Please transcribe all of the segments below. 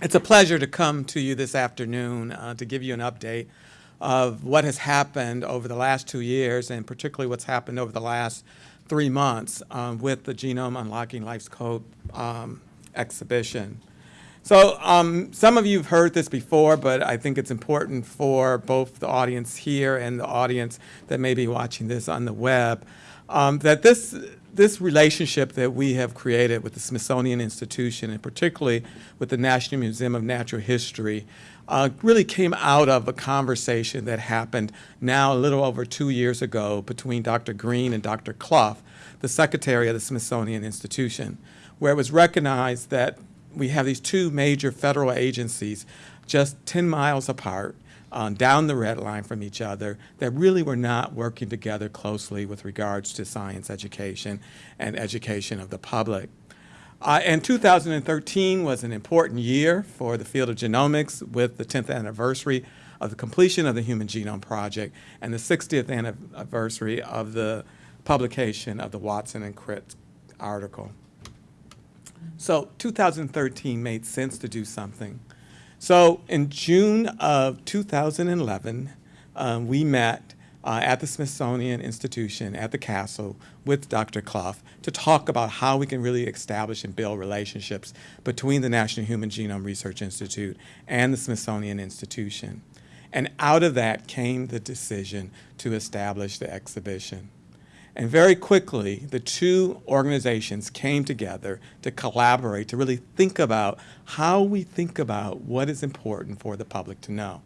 It's a pleasure to come to you this afternoon uh, to give you an update of what has happened over the last two years and particularly what's happened over the last three months um, with the Genome Unlocking Life's Code um, exhibition. So um, some of you have heard this before, but I think it's important for both the audience here and the audience that may be watching this on the web um, that this this relationship that we have created with the Smithsonian Institution and particularly with the National Museum of Natural History uh, really came out of a conversation that happened now a little over two years ago between Dr. Green and Dr. Clough, the secretary of the Smithsonian Institution, where it was recognized that we have these two major federal agencies just 10 miles apart um, down the red line from each other that really were not working together closely with regards to science education and education of the public. Uh, and 2013 was an important year for the field of genomics with the 10th anniversary of the completion of the Human Genome Project and the 60th anniversary of the publication of the Watson and Crick article. So 2013 made sense to do something so in June of 2011, um, we met uh, at the Smithsonian Institution at the castle with Dr. Clough to talk about how we can really establish and build relationships between the National Human Genome Research Institute and the Smithsonian Institution. And out of that came the decision to establish the exhibition. And very quickly, the two organizations came together to collaborate, to really think about how we think about what is important for the public to know.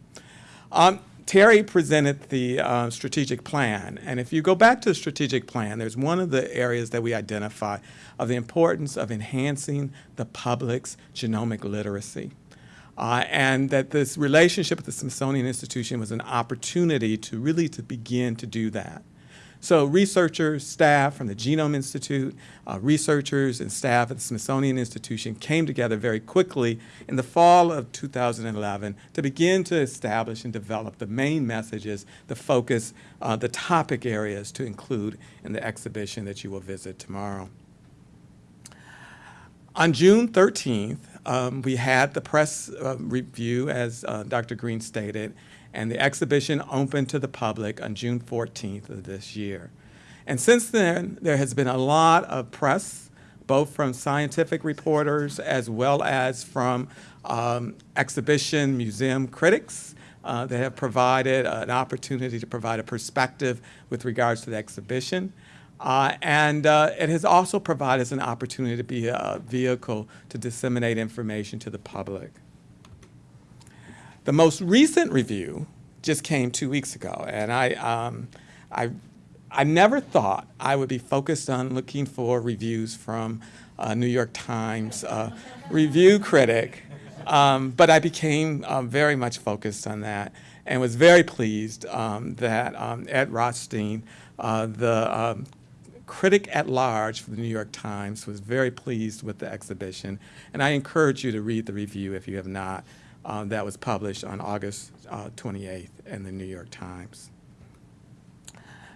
Um, Terry presented the uh, strategic plan, and if you go back to the strategic plan, there's one of the areas that we identify of the importance of enhancing the public's genomic literacy. Uh, and that this relationship with the Smithsonian Institution was an opportunity to really to begin to do that. So researchers, staff from the Genome Institute, uh, researchers and staff at the Smithsonian Institution came together very quickly in the fall of 2011 to begin to establish and develop the main messages, the focus, uh, the topic areas to include in the exhibition that you will visit tomorrow. On June 13th, um, we had the press uh, review, as uh, Dr. Green stated, and the exhibition opened to the public on June 14th of this year. And since then, there has been a lot of press, both from scientific reporters as well as from um, exhibition museum critics uh, that have provided an opportunity to provide a perspective with regards to the exhibition. Uh, and uh, it has also provided us an opportunity to be a vehicle to disseminate information to the public. The most recent review just came two weeks ago, and I, um, I, I never thought I would be focused on looking for reviews from a New York Times uh, review critic, um, but I became uh, very much focused on that and was very pleased um, that um, Ed Rothstein, uh, the um, critic at large for the New York Times, was very pleased with the exhibition. And I encourage you to read the review if you have not uh, that was published on August uh, 28th in the New York Times.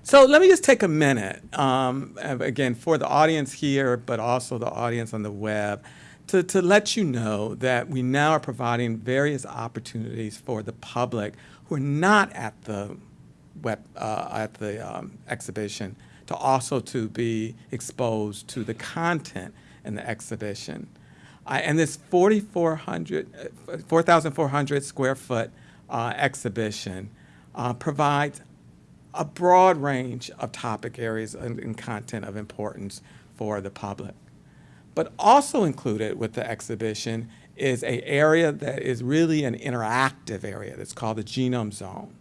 So let me just take a minute, um, again, for the audience here, but also the audience on the web, to, to let you know that we now are providing various opportunities for the public who are not at the web, uh, at the um, exhibition to also to be exposed to the content in the exhibition. Uh, and this 4,400 4, square foot uh, exhibition uh, provides a broad range of topic areas and, and, content of importance for the public. But also included with the exhibition is an area that is really an interactive area that's called the Genome Zone.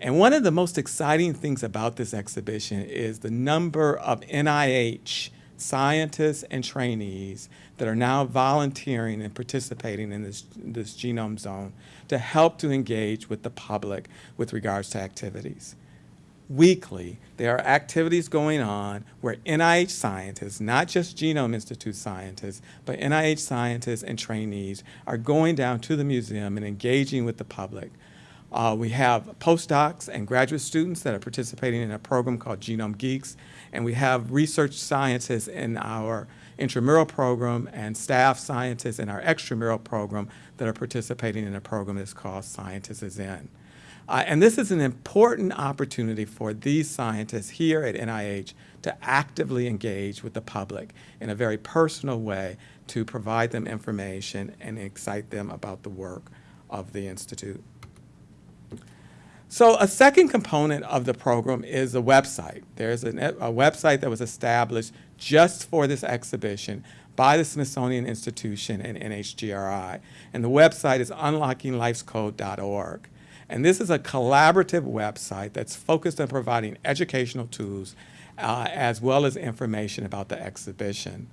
And one of the most exciting things about this exhibition is the number of NIH scientists and trainees that are now volunteering and participating in this, this genome zone to help to engage with the public with regards to activities. Weekly, there are activities going on where NIH scientists, not just Genome Institute scientists, but NIH scientists and trainees are going down to the museum and engaging with the public. Uh, we have postdocs and graduate students that are participating in a program called Genome Geeks, and we have research scientists in our intramural program and staff scientists in our extramural program that are participating in a program that's called Scientists is In. Uh, and this is an important opportunity for these scientists here at NIH to actively engage with the public in a very personal way to provide them information and excite them about the work of the Institute. So a second component of the program is a website. There's a, a website that was established just for this exhibition by the Smithsonian Institution and NHGRI. And the website is unlockinglifescode.org. And this is a collaborative website that's focused on providing educational tools uh, as well as information about the exhibition.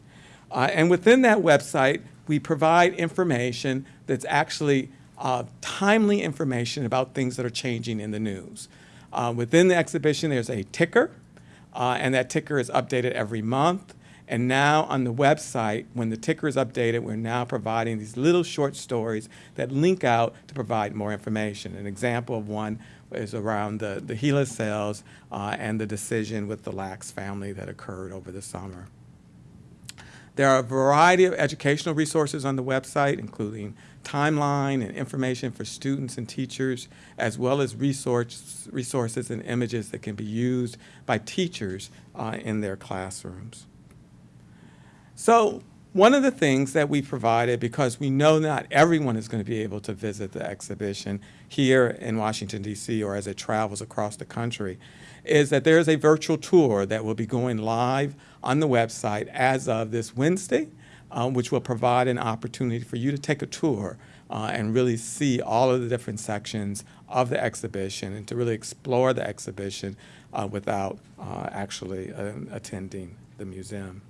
Uh, and within that website, we provide information that's actually uh, timely information about things that are changing in the news. Uh, within the exhibition, there's a ticker, uh, and that ticker is updated every month. And now on the website, when the ticker is updated, we're now providing these little short stories that link out to provide more information. An example of one is around the, the HeLa cells uh, and the decision with the Lacks family that occurred over the summer. There are a variety of educational resources on the website, including timeline and information for students and teachers, as well as resource, resources and images that can be used by teachers uh, in their classrooms. So one of the things that we provided, because we know not everyone is going to be able to visit the exhibition here in Washington, D.C., or as it travels across the country, is that there is a virtual tour that will be going live on the website as of this Wednesday, um, which will provide an opportunity for you to take a tour uh, and really see all of the different sections of the exhibition and to really explore the exhibition uh, without uh, actually uh, attending the museum.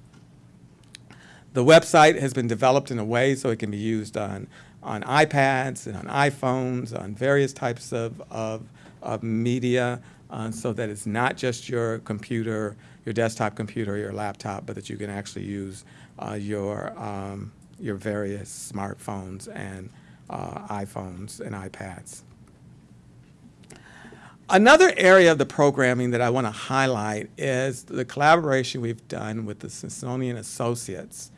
The website has been developed in a way so it can be used on, on iPads and on iPhones, on various types of, of, of media, uh, so that it's not just your computer, your desktop computer, your laptop, but that you can actually use uh, your, um, your various smartphones and uh, iPhones and iPads. Another area of the programming that I want to highlight is the collaboration we've done with the Smithsonian Associates.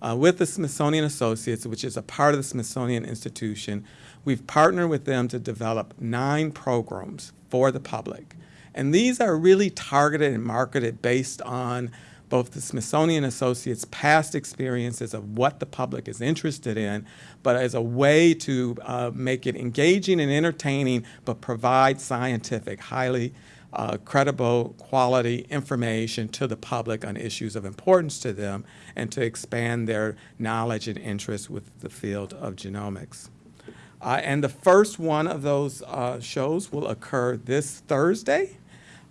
Uh, with the Smithsonian Associates, which is a part of the Smithsonian Institution, we've partnered with them to develop nine programs for the public. And these are really targeted and marketed based on both the Smithsonian Associates' past experiences of what the public is interested in, but as a way to uh, make it engaging and entertaining, but provide scientific, highly uh, credible quality information to the public on issues of importance to them and to expand their knowledge and interest with the field of genomics. Uh, and the first one of those uh, shows will occur this Thursday.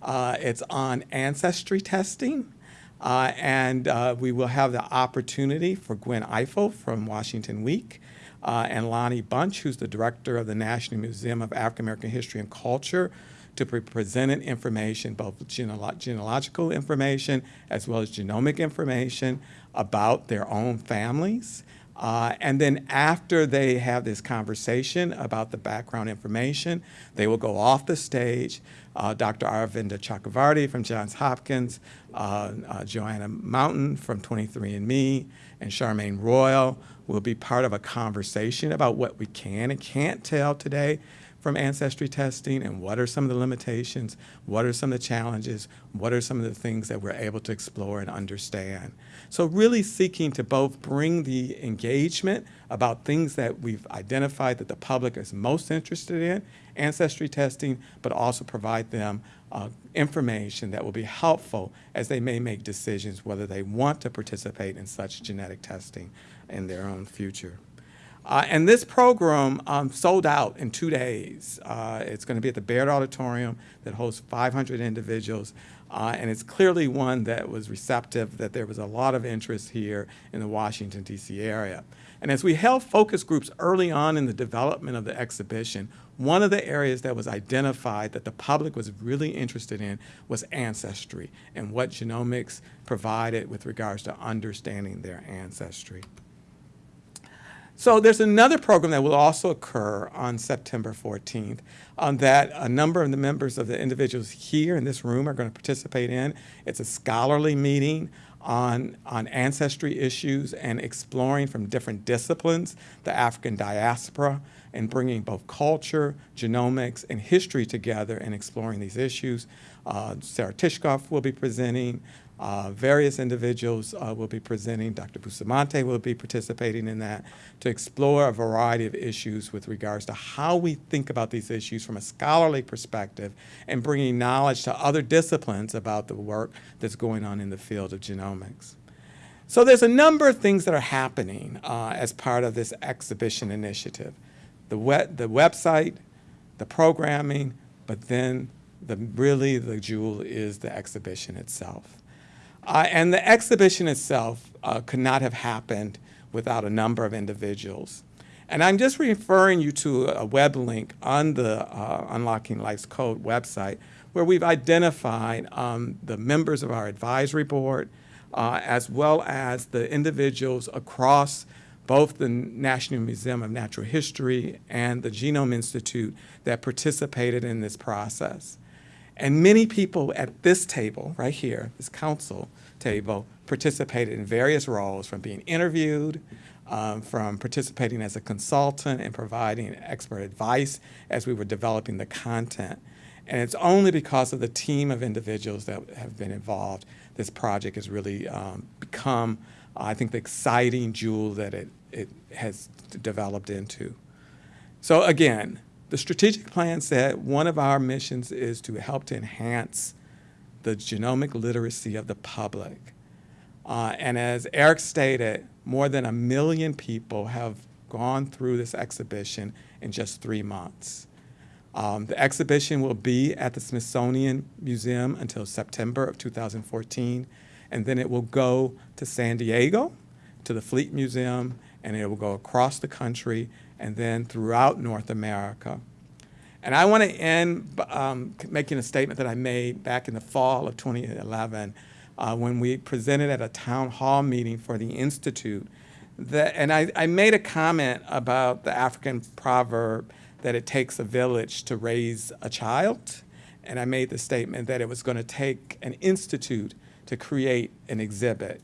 Uh, it's on ancestry testing. Uh, and uh, we will have the opportunity for Gwen Ifill from Washington Week uh, and Lonnie Bunch, who's the director of the National Museum of African American History and Culture, to be presented information, both genealog genealogical information as well as genomic information about their own families. Uh, and then after they have this conversation about the background information, they will go off the stage. Uh, Dr. Aravinda Chakravarti from Johns Hopkins, uh, uh Joanna Mountain from 23andMe, and Charmaine Royal will be part of a conversation about what we can and can't tell today from ancestry testing and what are some of the limitations, what are some of the challenges, what are some of the things that we're able to explore and understand. So really seeking to both bring the engagement about things that we've identified that the public is most interested in, ancestry testing, but also provide them uh, information that will be helpful as they may make decisions whether they want to participate in such genetic testing in their own future. Uh, and this program um, sold out in two days. Uh, it's going to be at the Baird Auditorium that hosts 500 individuals. Uh, and it's clearly one that was receptive, that there was a lot of interest here in the Washington, D.C. area. And as we held focus groups early on in the development of the exhibition, one of the areas that was identified that the public was really interested in was ancestry and what genomics provided with regards to understanding their ancestry. So there's another program that will also occur on September 14th um, that a number of the members of the individuals here in this room are going to participate in. It's a scholarly meeting on, on ancestry issues and exploring from different disciplines the African diaspora and bringing both culture, genomics, and history together and exploring these issues. Uh, Sarah Tishkoff will be presenting. Uh, various individuals uh, will be presenting. Dr. Bustamante will be participating in that to explore a variety of issues with regards to how we think about these issues from a scholarly perspective and bringing knowledge to other disciplines about the work that's going on in the field of genomics. So there's a number of things that are happening uh, as part of this exhibition initiative. The, web, the website, the programming, but then the, really the jewel is the exhibition itself. Uh, and the exhibition itself uh, could not have happened without a number of individuals. And I'm just referring you to a web link on the uh, Unlocking Life's Code website where we've identified um, the members of our advisory board uh, as well as the individuals across both the National Museum of Natural History and the Genome Institute that participated in this process. And many people at this table, right here, this council table, participated in various roles from being interviewed, um, from participating as a consultant and providing expert advice as we were developing the content. And it's only because of the team of individuals that have been involved, this project has really um, become, I think, the exciting jewel that it, it has developed into. So again, the strategic plan said one of our missions is to help to enhance the genomic literacy of the public. Uh, and as Eric stated, more than a million people have gone through this exhibition in just three months. Um, the exhibition will be at the Smithsonian Museum until September of 2014, and then it will go to San Diego, to the Fleet Museum, and it will go across the country and then throughout North America. And I want to end um, making a statement that I made back in the fall of 2011 uh, when we presented at a town hall meeting for the Institute. That, and I, I made a comment about the African proverb that it takes a village to raise a child. And I made the statement that it was going to take an institute to create an exhibit.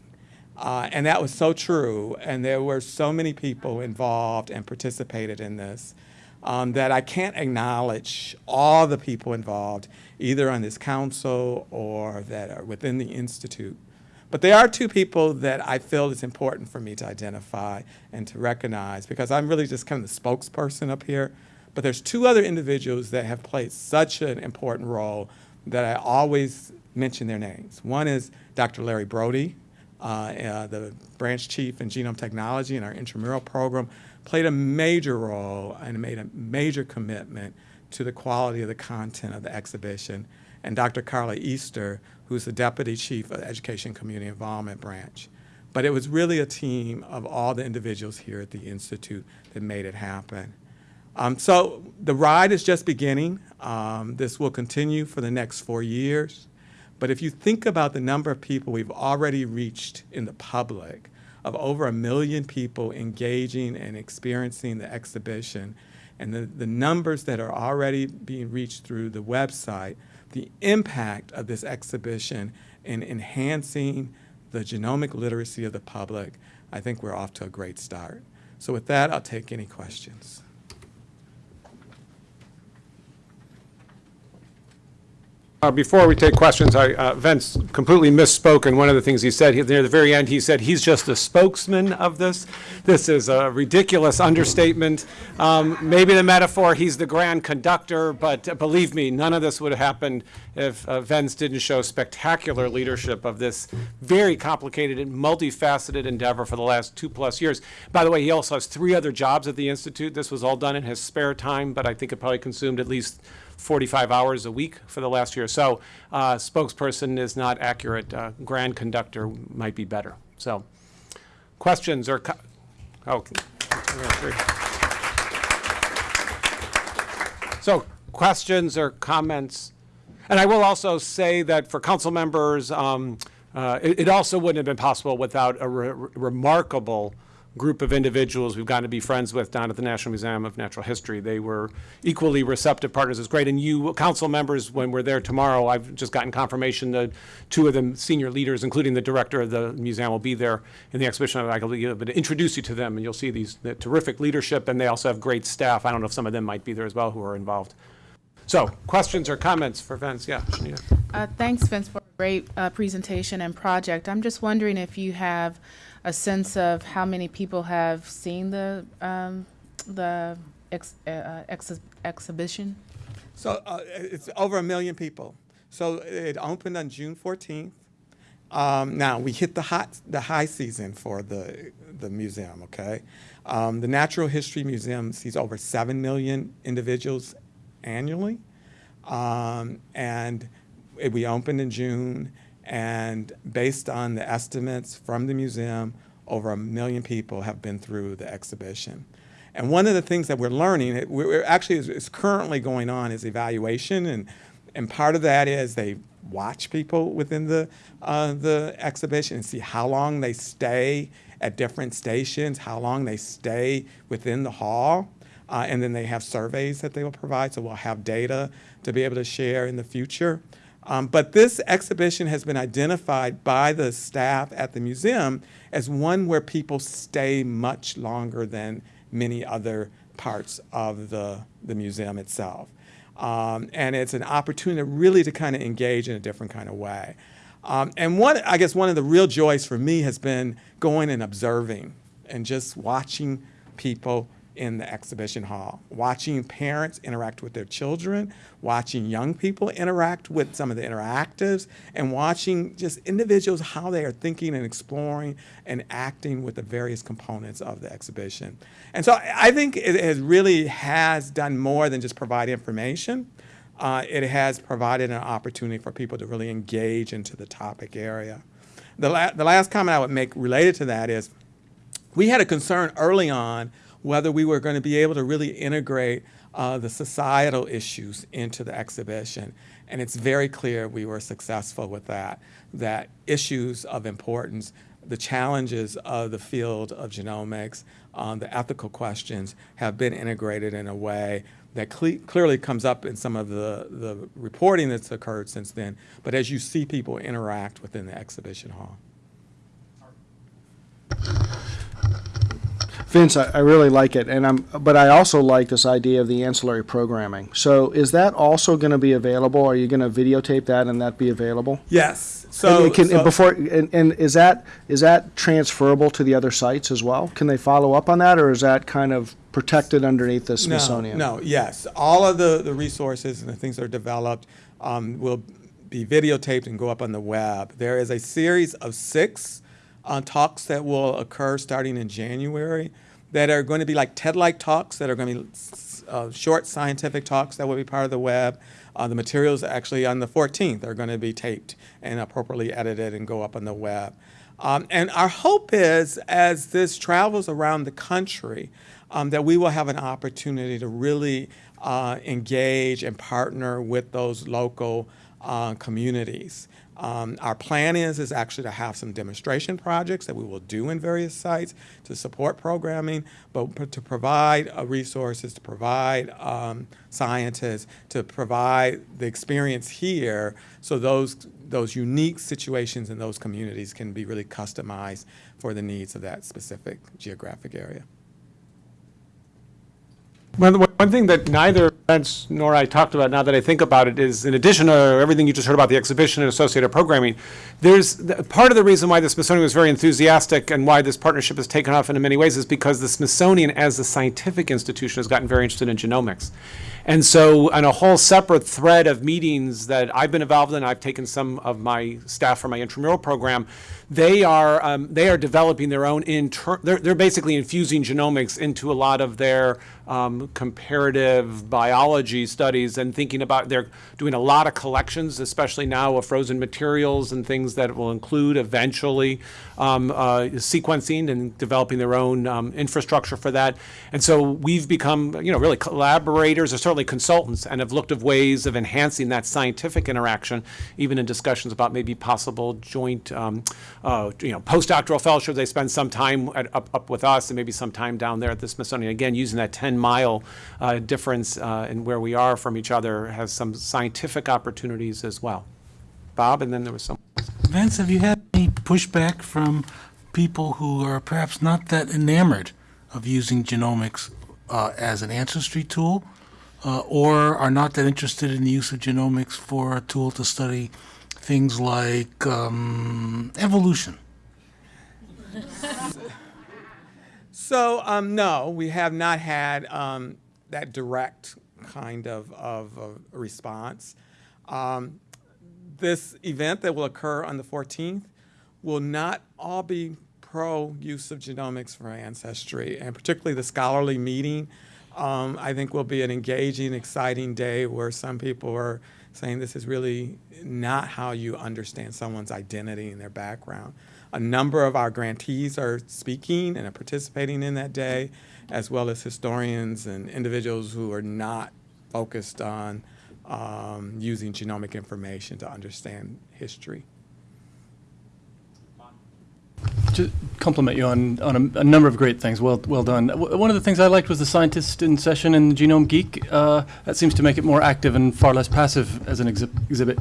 Uh, and that was so true. And there were so many people involved and participated in this um, that I can't acknowledge all the people involved, either on this council or that are within the Institute. But there are two people that I feel it's important for me to identify and to recognize because I'm really just kind of the spokesperson up here. But there's two other individuals that have played such an important role that I always mention their names. One is Dr. Larry Brody, the branch chief in genome technology in our intramural program, played a major role and made a major commitment to the quality of the content of the exhibition. And Dr. Carla Easter, who's the Deputy Chief of the Education Community Involvement Branch. But it was really a team of all the individuals here at the Institute that made it happen. Um, so the ride is just beginning. Um, this will continue for the next four years. But if you think about the number of people we've already reached in the public, of over a million people engaging and experiencing the exhibition, and the, the numbers that are already being reached through the website, the impact of this exhibition in enhancing the genomic literacy of the public, I think we're off to a great start. So with that, I'll take any questions. Uh, Before we take questions, I, uh, Vince completely misspoke in one of the things he said. He- Near the very end, he said he's just a spokesman of this. This is a ridiculous understatement. Um, Maybe the metaphor, he's the grand conductor, but uh, believe me, none of this would have happened if uh, Vince didn't show spectacular leadership of this very complicated and multifaceted endeavor for the last two-plus years. By the way, he also has three other jobs at the Institute. This was all done in his spare time, but I think it probably consumed at least 45 hours a week for the last year. So uh, spokesperson is not accurate. Uh, grand conductor might be better. So questions or, co- oh, so questions or comments? And I will also say that for council members, um, uh, it, it also wouldn't have been possible without a re- remarkable group of individuals we've gotten to be friends with down at the National Museum of Natural History. They were equally receptive partners. It's great. And you, council members, when we're there tomorrow, I've just gotten confirmation that two of the senior leaders, including the director of the museum, will be there in the exhibition. I will be able to introduce you to them, and you'll see these the terrific leadership, and they also have great staff. I don't know if some of them might be there as well who are involved. So, questions or comments for Vince? Yeah. Uh, Thanks, Vince, for a great uh, presentation and project. I'm just wondering if you have a sense of how many people have seen the, um, the ex- uh, ex- exhibition? So uh, it's over a million people. So it opened on June 14th. Um, now we hit the hot, the high season for the the museum. Okay, um, the Natural History Museum sees over seven million individuals annually, um, and it- we opened in June. And based on the estimates from the museum, over a million people have been through the exhibition. And one of the things that we're learning, it- we're actually is, is currently going on is evaluation, and and part of that is they watch people within the uh, the exhibition and see how long they stay at different stations, how long they stay within the hall, uh, and then they have surveys that they will provide. So we'll have data to be able to share in the future. Um, but this exhibition has been identified by the staff at the museum as one where people stay much longer than many other parts of the, the museum itself. Um, and it's an opportunity really to kind of engage in a different kind of way. Um, and one, I guess one of the real joys for me has been going and observing and just watching people in the exhibition hall, watching parents interact with their children, watching young people interact with some of the interactives, and watching just individuals how they are thinking and exploring and acting with the various components of the exhibition. And so I think it has really has done more than just provide information. Uh, it has provided an opportunity for people to really engage into the topic area. The, la- the last comment I would make related to that is we had a concern early on whether we were going to be able to really integrate uh, the societal issues into the exhibition. And it's very clear we were successful with that, that issues of importance, the challenges of the field of genomics, um, the ethical questions have been integrated in a way that cle- clearly comes up in some of the, the reporting that's occurred since then, but as you see people interact within the exhibition hall. Vince, I, I really like it, and I'm, but I also like this idea of the ancillary programming. So is that also going to be available? Are you going to videotape that and that be available? Yes. And So, it can, so- before, and, and is that, is that transferable to the other sites as well? Can they follow up on that, or is that kind of protected underneath the Smithsonian? No, no, yes. All of the, the resources and the things that are developed um, will be videotaped and go up on the web. There is a series of six uh, talks that will occur starting in January that are going to be like TED-like talks that are going to be uh, short scientific talks that will be part of the web. Uh, the materials actually on the 14th are going to be taped and appropriately edited and go up on the web. Um, and our hope is, as this travels around the country, um, that we will have an opportunity to really uh, engage and partner with those local uh, communities. Um, our plan is is actually to have some demonstration projects that we will do in various sites to support programming, but to provide uh, resources, to provide um, scientists, to provide the experience here, so those those unique situations in those communities can be really customized for the needs of that specific geographic area. One, one thing that neither Vince nor I talked about, now that I think about it, is in addition to everything you just heard about the exhibition and associated programming, there's, the- part of the reason why the Smithsonian was very enthusiastic and why this partnership has taken off in many ways is because the Smithsonian, as a scientific institution, has gotten very interested in genomics. And so, on a whole separate thread of meetings that I've been involved in, I've taken some of my staff from my intramural program, they are, um, they are developing their own inter, they're, they're basically infusing genomics into a lot of their um, comparative biology studies and thinking about, they're doing a lot of collections, especially now of frozen materials and things that will include eventually um, uh, sequencing and developing their own um, infrastructure for that. And so we've become, you know, really collaborators or certainly consultants and have looked at ways of enhancing that scientific interaction, even in discussions about maybe possible joint, um, uh, you know, postdoctoral fellowships. They spend some time at, up, up with us and maybe some time down there at the Smithsonian. Again, using that 10 mile uh, difference uh, in where we are from each other has some scientific opportunities as well. Bob, and then there was some. Vince, have you had any pushback from people who are perhaps not that enamored of using genomics uh, as an ancestry tool, uh, or are not that interested in the use of genomics for a tool to study things like um, evolution? So, um, no, we have not had um, that direct kind of, of, of response. Um, this event that will occur on the 14th will not all be pro use of genomics for ancestry, and particularly the scholarly meeting. Um, I think will be an engaging, exciting day where some people are saying this is really not how you understand someone's identity and their background. A number of our grantees are speaking and are participating in that day, as well as historians and individuals who are not focused on um, using genomic information to understand history. To compliment you on, on a, a number of great things. Well, well done. W- one of the things I liked was the scientist in session in Genome Geek. Uh, that seems to make it more active and far less passive as an exhi- exhibit.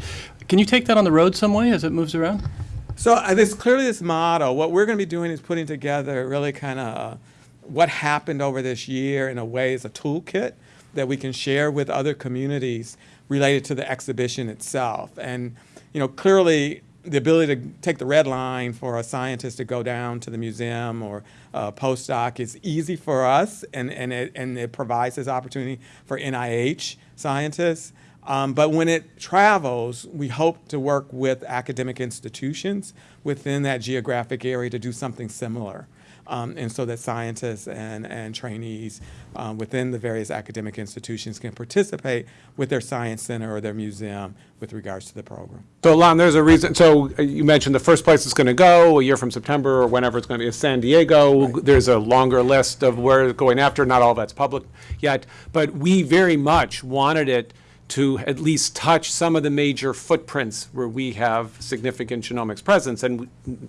Can you take that on the road some way as it moves around? So uh, there's clearly this model. What we're going to be doing is putting together really kind of uh, what happened over this year in a way as a toolkit that we can share with other communities related to the exhibition itself. And you know, clearly the ability to take the red line for a scientist to go down to the museum or a postdoc is easy for us, and, and, it, and it provides this opportunity for NIH scientists. Um, but when it travels, we hope to work with academic institutions within that geographic area to do something similar. Um, and so that scientists and, and trainees um, within the various academic institutions can participate with their science center or their museum with regards to the program. So Lon, there's a reason, so uh, you mentioned the first place it's going to go, a year from September or whenever it's going to be, is San Diego. There's a longer list of where it's going after, not all that's public yet. But we very much wanted it to at least touch some of the major footprints where we have significant genomics presence. And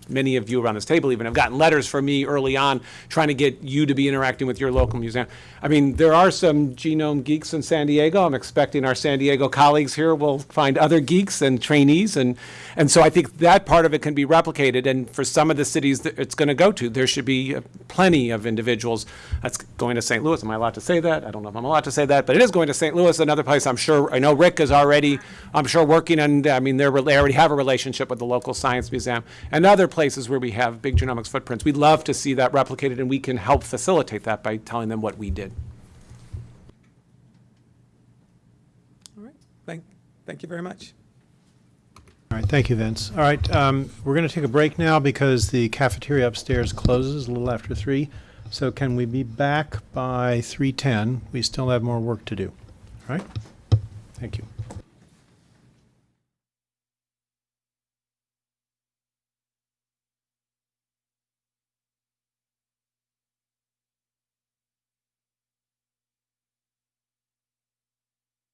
many of you around this table even have gotten letters from me early on trying to get you to be interacting with your local museum. I mean, there are some genome geeks in San Diego. I'm expecting our San Diego colleagues here will find other geeks and trainees. And, and so I think that part of it can be replicated. And for some of the cities that it's going to go to, there should be uh, plenty of individuals. That's going to St. Louis. Am I allowed to say that? I don't know if I'm allowed to say that, but it is going to St. Louis, another place I'm sure, I know Rick is already, I'm sure, working on, I mean, they're, they already have a relationship with the local science museum and other places where we have big genomics footprints. We'd love to see that replicated, and we can help facilitate that by telling them what we did. All right. Thank, thank you very much. All right, thank you, Vince. All right, um, we're going to take a break now because the cafeteria upstairs closes a little after three. So can we be back by 3:10? We still have more work to do. All right? Thank you.